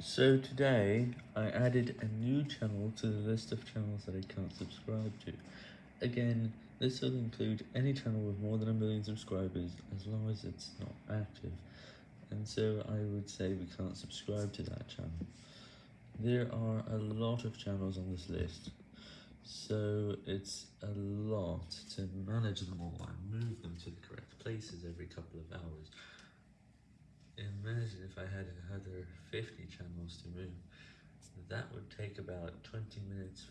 So today, I added a new channel to the list of channels that I can't subscribe to. Again, this will include any channel with more than a million subscribers, as long as it's not active, and so I would say we can't subscribe to that channel. There are a lot of channels on this list, so it's a lot to manage them all and move them to the correct places every couple of hours. Imagine if I had another 50 channels to move, that would take about 20 minutes.